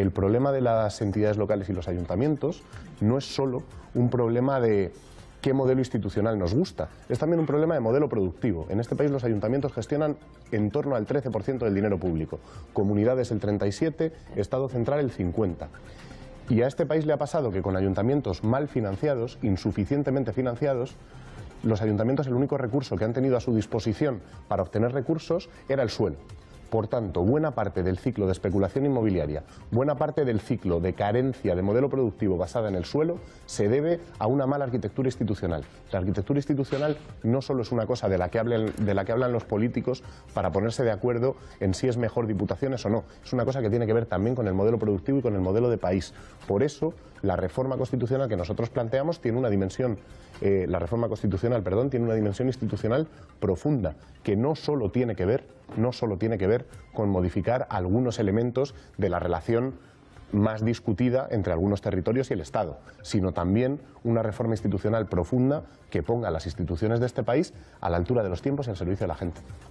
el problema de las entidades locales y los ayuntamientos no es solo un problema de qué modelo institucional nos gusta. Es también un problema de modelo productivo. En este país los ayuntamientos gestionan en torno al 13% del dinero público, comunidades el 37%, Estado central el 50%. Y a este país le ha pasado que con ayuntamientos mal financiados, insuficientemente financiados, los ayuntamientos el único recurso que han tenido a su disposición para obtener recursos era el suelo. Por tanto, buena parte del ciclo de especulación inmobiliaria, buena parte del ciclo de carencia de modelo productivo basada en el suelo, se debe a una mala arquitectura institucional. La arquitectura institucional no solo es una cosa de la que, hablan, los políticos para ponerse de acuerdo en si es mejor diputaciones o no, es una cosa que tiene que ver también con el modelo productivo y con el modelo de país. Por eso, la reforma constitucional que nosotros planteamos tiene una dimensión, eh, la reforma constitucional, perdón, tiene una dimensión institucional profunda, que no solo tiene que ver, no solo tiene que ver con modificar algunos elementos de la relación más discutida entre algunos territorios y el Estado, sino también una reforma institucional profunda que ponga las instituciones de este país a la altura de los tiempos y al servicio de la gente.